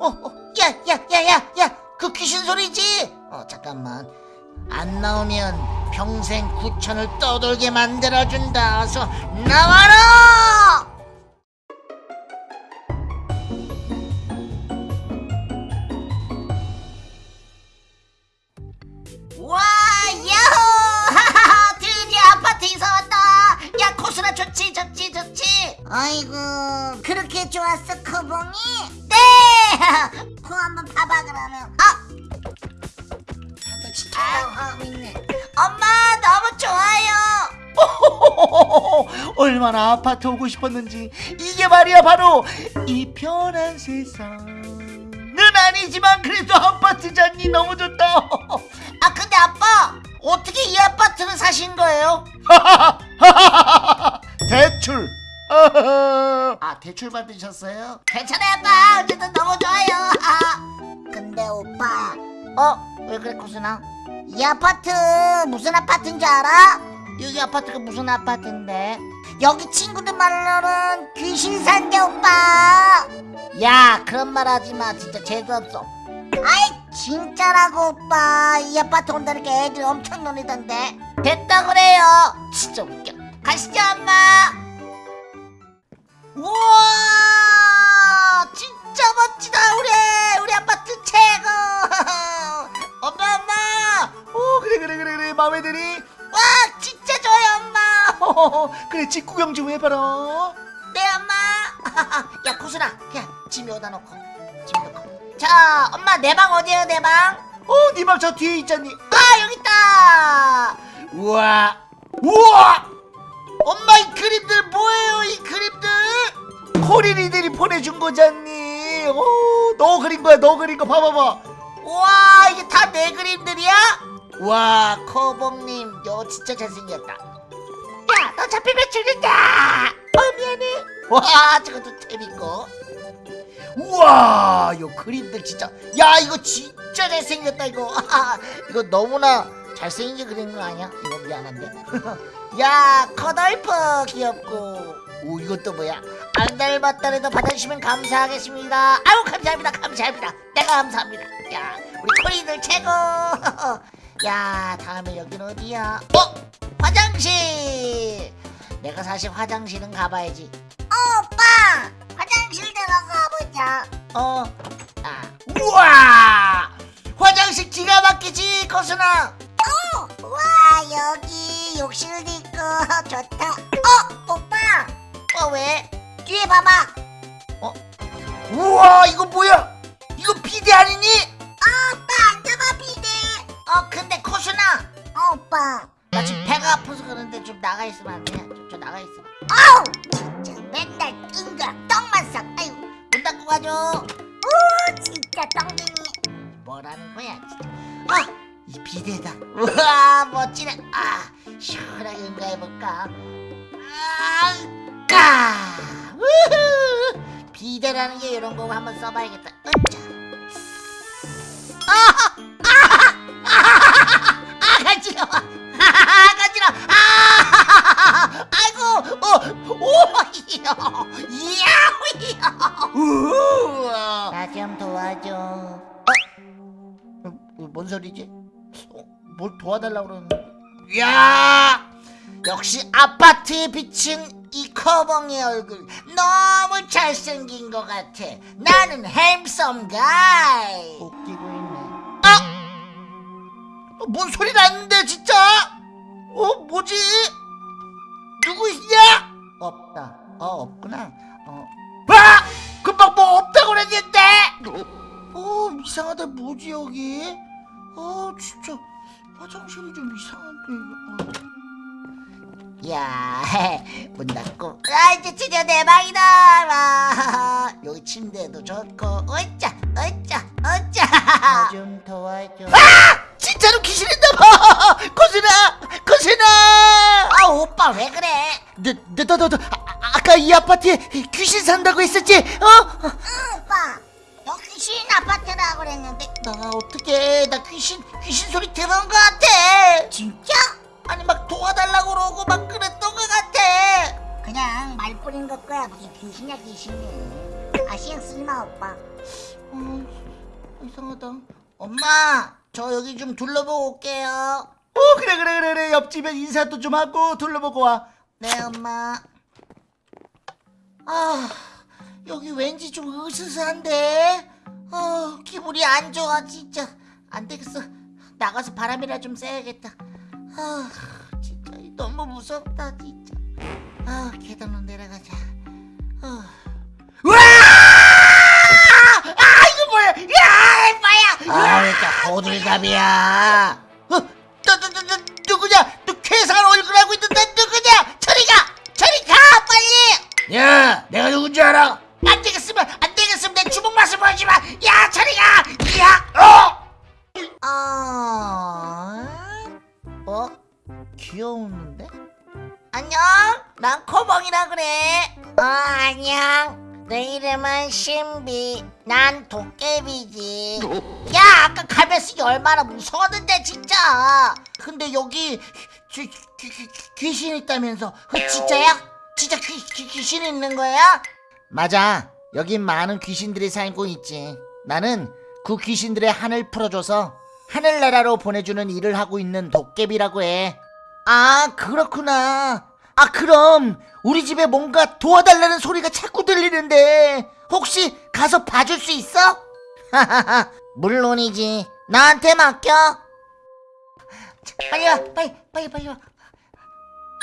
어, 어, 야, 야, 야, 야, 야, 그 귀신 소리지? 어, 잠깐만. 안 나오면 평생 구천을 떠돌게 만들어준다. 어서 나와라! 와, 야호! 하하하, 드디어 아파트 이사 왔다. 야, 코스나 좋지. 아이고 그렇게 좋았어 커봉이? 네! 코 한번 봐봐 그러면 아, 너 진짜 하고 있네 엄마 너무 좋아요. 얼마나 아파트 오고 싶었는지 이게 말이야 바로 이 편한 세상은 아니지만 그래도 아파트잖니 너무 좋다 아 근데 아빠 어떻게 이 아파트를 사신 거예요? 대출 아 대출 받으셨어요? 괜찮아요 아빠 어쨌든 너무 좋아요. 근데 오빠 어? 왜 그래 코스나? 이 아파트 무슨 아파트인 줄 알아? 여기 아파트가 무슨 아파트인데? 여기 친구들 말로는 귀신 산대 오빠 야 그런 말 하지 마 진짜 재수없어. 아이 진짜라고 오빠 이 아파트 온다니까 애들 엄청 놀리던데 됐다 그래요. 진짜 웃겨. 가시죠 엄마. 우와 진짜 멋지다 우리 우리 아파트 최고. 엄마 엄마. 오 그래 그래 그래 그래 마음에 드니? 와 진짜 좋아요 엄마. 그래 집 구경 좀 해봐라 네 엄마. 야 코순아 그냥 짐 여기다 놓고 짐 놓고. 자 엄마 내 방 어디에요 내 방? 어 네 방 저 뒤에 있잖니 아 여기 있다. 우와 우와 엄마 이 그림들 뭐예요 이 그림들? 코리리들이 보내준 거잖니. 오, 너 그린 거야 너 그린 거 봐봐봐. 와 이게 다 내 그림들이야? 와 커봉님 너 진짜 잘생겼다. 야 너 잡히면 죽는다. 어 미안해. 와 저것도 재밌고. 우와 이 그림들 진짜. 야 이거 진짜 잘생겼다 이거. 이거 너무나 잘생기게 그린 거 아니야? 이거 미안한데 야 커덜프 귀엽고. 오 이것도 뭐야? 안 닮았다래도 받아주시면 감사하겠습니다. 아유 감사합니다 감사합니다. 내가 감사합니다. 야 우리 코리들 최고. 야 다음에 여기는 어디야? 어? 화장실! 내가 사실 화장실은 가봐야지. 어, 오빠! 화장실 들어가 보자. 어? 아. 우와! 화장실 기가 막히지 거순아 와 여기 욕실도 있고 좋다. 어 오빠! 어 왜? 뒤에 봐봐. 우와 이거 뭐야? 이거 비대 아니니? 어, 오빠 앉아봐 비대. 어 근데 코순아 어 오빠. 나 지금 배가 아파서 그런데 좀 나가 있으면 안 돼? 좀, 좀 나가 있으면 아우! 진짜 맨날 띵가 떡만 싹 아유. 문 닫고 가줘. 오 진짜 똥쟁이 뭐라는 거야 진짜. 아 이 비대다. 우와 멋지네. 아 시원하게 응가해볼까 아까 우후 비대라는 게 이런 거 한번 써봐야겠다 으짜 아! 아! 아! 아! 간지러워 아! 간지러워 아! 아이고 어! 오이요 이야휘요 우와 나좀 도와줘 어? 어, 뭔 소리지? 어, 뭘 도와달라고 그러는데 야 역시 아파트에 비친 이 커벙의 얼굴 너무 잘생긴 것 같아. 나는 햄섬 가이. 웃기고 있네. 아! 어, 뭔 소리 났는데 진짜? 어 뭐지? 누구 있냐? 없다. 어 없구나. 어. 아! 금방 뭐 없다고 그랬는데! 어 이상하다. 뭐지 여기 화장실이 좀 이상한데 야문 닫고. 아 이제 드디어 내 방이다! 와 여기 침대도 좋고. 어짜 어짜 어짜. 좀 도와줘. 아! 진짜로 귀신 있나봐 거슬아 거슬아 아 오빠 왜 그래? 너 너 너너 아까 이 아파트에 귀신 산다고 했었지? 어? 귀신 아파트라고 그랬는데 나 어떻게 나 귀신 귀신 소리 들은 것 같아 진짜? 아니 막 도와달라고 그러고 막 그랬던 것 같아 그냥 말뿐인 것 거야 무슨 귀신이야 귀신이 아 신경 쓰지 마 오빠 음, 이상하다. 엄마, 저 여기 좀 둘러보고 올게요. 어 그래 그래 그래 그래 옆집에 인사도 좀 하고 둘러보고 와 네, 엄마. 아, 여기 왠지 좀 으스스한데? 어, 기분이 안 좋아, 진짜. 안 되겠어. 나가서 바람이라 좀 쐬야겠다. 아, 진짜 너무 무섭다, 진짜. 아, 계단으로 내려가자. 어. 와! 아 이거 뭐야 야 뭐야 아, 왜 이렇게 호들갑이야? 어, 너, 너, 너, 너, 누구냐? 너 괴상한 얼굴 하고 있는데 누구냐? 저리 가! 저리 가! 빨리! 야 내가 누군지 알아 귀여우는데? 안녕! 난 코봉이라 그래! 어, 안녕! 내 이름은 신비. 난 도깨비지. 야, 아까 갈매쓰기 얼마나 무서웠는데, 진짜! 근데 여기 귀, 귀, 귀, 귀신 있다면서. 그 진짜야? 진짜 귀, 귀, 귀신 있는 거야? 맞아. 여긴 많은 귀신들이 살고 있지. 나는 그 귀신들의 한을 풀어줘서 하늘나라로 보내주는 일을 하고 있는 도깨비라고 해. 아, 그렇구나. 아, 그럼 우리 집에 뭔가 도와달라는 소리가 자꾸 들리는데 혹시 가서 봐줄 수 있어? 하하하, 물론이지. 나한테 맡겨. 자, 빨리 와, 빨리, 빨리, 빨리 와.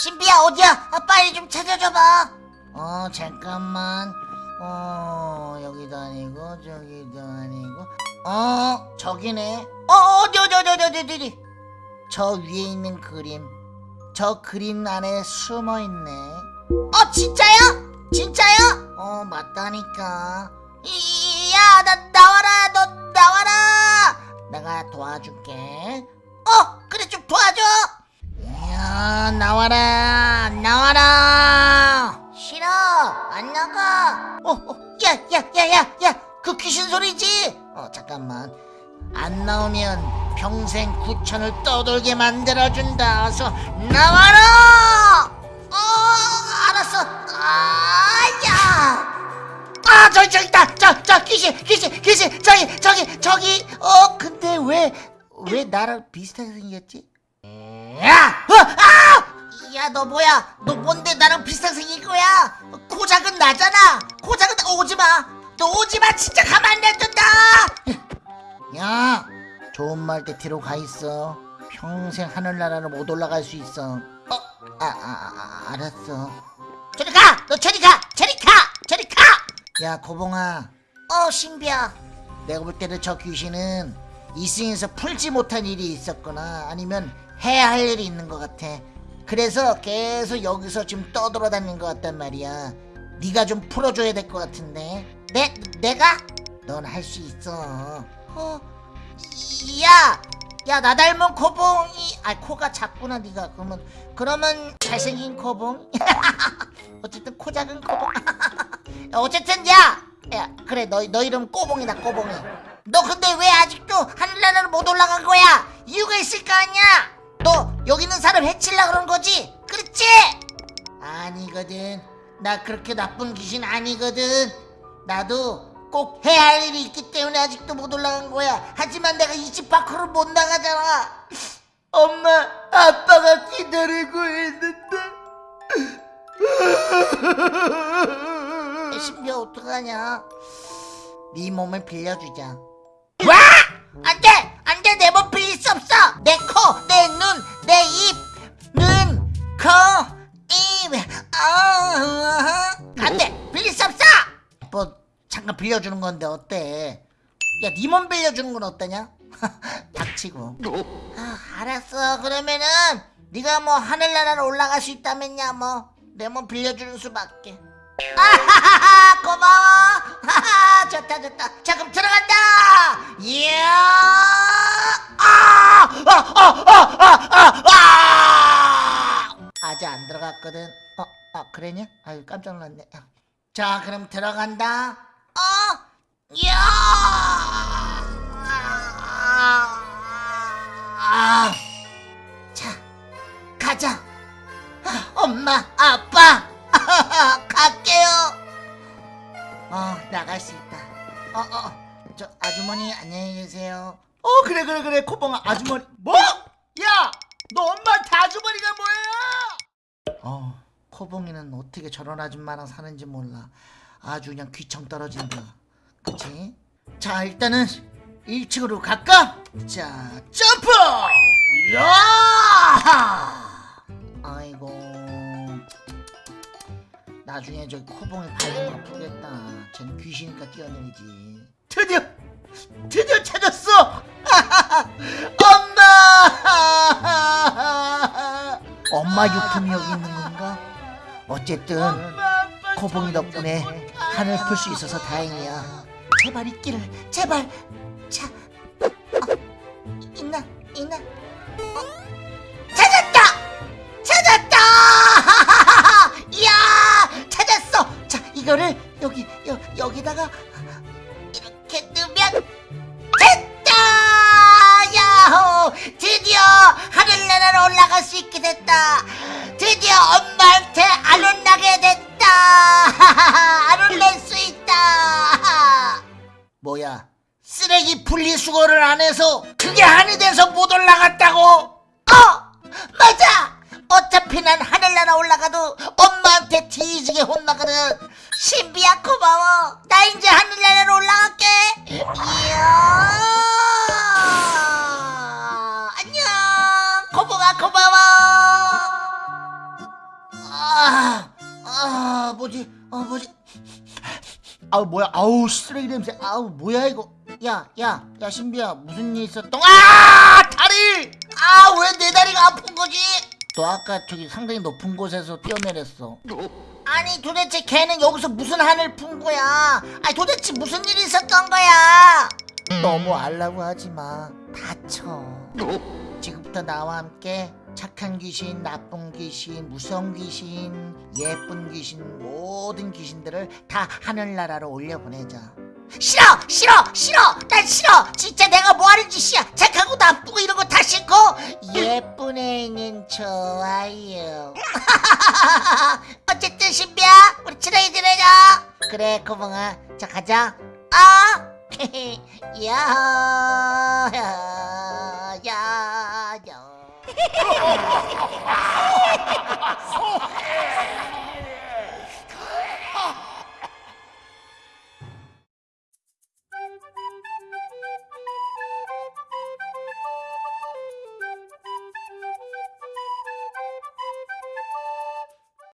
신비야, 어디야? 아, 빨리 좀 찾아줘봐. 어, 잠깐만. 어, 여기도 아니고, 저기도 아니고. 어, 저기네. 어, 어디, 어디, 어디, 어디, 어디, 어디. 저 위에 있는 그림. 저 그림 안에 숨어 있네. 어, 진짜요? 진짜요? 어, 맞다니까. 이, 야, 나, 나와라, 너, 나와라! 내가 도와줄게. 어, 그래, 좀 도와줘! 야, 나와라, 나와라! 싫어, 안 나가. 어, 어, 야, 야, 야, 야, 야, 그 귀신 소리지? 어, 잠깐만. 안 나오면 평생 구천을 떠돌게 만들어준다. 어서 나와라! 어, 알았어. 아, 야! 아, 저기, 저기 있다! 저, 저, 귀신, 귀신, 귀신! 저기, 저기, 저기! 어, 근데 왜, 왜 나랑 비슷하게 생겼지? 야! 어, 아! 야, 너 뭐야? 너 뭔데 나랑 비슷하게 생긴 거야? 코 작은 나잖아! 코 작은 나, 오지 마! 너 오지 마! 진짜 가만 안 놔둔다! 말때 뒤로 가 있어. 평생 하늘나라로 못 올라갈 수 있어. 어, 아, 아, 아 알았어. 저리 가! 너 저리 가! 저리 가! 저리 가! 야, 고봉아. 어, 신비야. 내가 볼 때는 저 귀신은 이승에서 풀지 못한 일이 있었거나 아니면 해야 할 일이 있는 것 같아. 그래서 계속 여기서 지금 떠돌아다니는 것 같단 말이야. 네가 좀 풀어줘야 될 것 같은데. 내 내가? 넌 할 수 있어. 어, 야, 야 나 닮은 코봉이, 아 코가 작구나 네가 그러면 그러면 잘생긴 코봉. 어쨌든 코 작은 코봉. 어쨌든 야, 야 그래 너 너 이름 꼬봉이다 꼬봉이. 너 근데 왜 아직도 하늘나라로 못 올라간 거야? 이유가 있을 거 아니야? 너 여기 있는 사람 해치려 그런 거지? 그렇지? 아니거든. 나 그렇게 나쁜 귀신 아니거든. 나도 꼭 해야 할 일이 있기 때문에 아직도 못 올라간 거야. 하지만 내가 이 집 밖으로 못 나가잖아. 엄마 아빠가 기다리고 있는데 신비야 어떡하냐? 네 몸을 빌려주자. 와! 안 돼! 안 돼! 내 몸 빌릴 수 없어! 내 코, 빌려주는 건데 어때? 야, 네몸 빌려주는 건 어떠냐? 닥치고. 아, 알았어. 그러면은 네가 뭐 하늘나라로 올라갈 수 있다면야 뭐 내 몸 빌려주는 수밖에. 아하하하 고마워 하하 좋다 좋다 자 그럼 들어간다 이야 아! 아아아아아 아! 아직 안 들어갔거든 어? 아 그래냐? 아유 깜짝 놀랐네 자 그럼 들어간다 어? 이 야 아! 자 가자 아, 엄마 아빠 갈게요 어 나갈 수 있다 어 어 저 아, 아주머니 안녕히 계세요. 어 그래 그래 그래 코봉아 아주머니 뭐? 야 너 엄마한테 아주머니가 뭐야? 어 코봉이는 어떻게 저런 아줌마랑 사는지 몰라 아주 그냥 귀청 떨어진다 그치? 자 일단은 1층으로 갈까? 자 점프! 야! 아이고 나중에 저 코봉이 발목 아프겠다 쟤는 귀신이니까 뛰어내리지 드디어 드디어 찾았어! 엄마! 엄마 유품이 여기 있는 건가? 어쨌든 코봉이 덕분에 하늘 풀수 있어서 다행이야. 제발 있기를, 제발. 그게 한이 돼서 못 올라갔다고? 어! 맞아! 어차피 난 하늘나라 올라가도 엄마한테 뒤지게 혼나거든. 신비야 고마워. 나 이제 하늘나라로 올라갈게. 이야. 안녕. 고봉아 고마워. 아, 아 뭐지? 어 뭐지? 아우 뭐야? 아우 쓰레기 냄새. 아우 뭐야 이거 야 야 야 신비야 무슨 일 있었던 아 다리! 아 왜 내 다리가 아픈 거지? 너 아까 저기 상당히 높은 곳에서 뛰어내렸어. 아니 도대체 걔는 여기서 무슨 한을 푼 거야? 아니 도대체 무슨 일이 있었던 거야? 너무 알라고 하지 마. 다쳐. 지금부터 나와 함께 착한 귀신, 나쁜 귀신, 무서운 귀신, 예쁜 귀신, 모든 귀신들을 다 하늘나라로 올려보내자. 싫어! 싫어! 싫어! 난 싫어! 진짜 내가 뭐하는 짓이야! 착하고 나쁘고 이런 거 다 싫고 예쁜 애는 좋아요. 어쨌든 신비야, 우리 친하게 지내자. 그래, 고봉아. 자 가자. 아! 야, 야, 야, 야.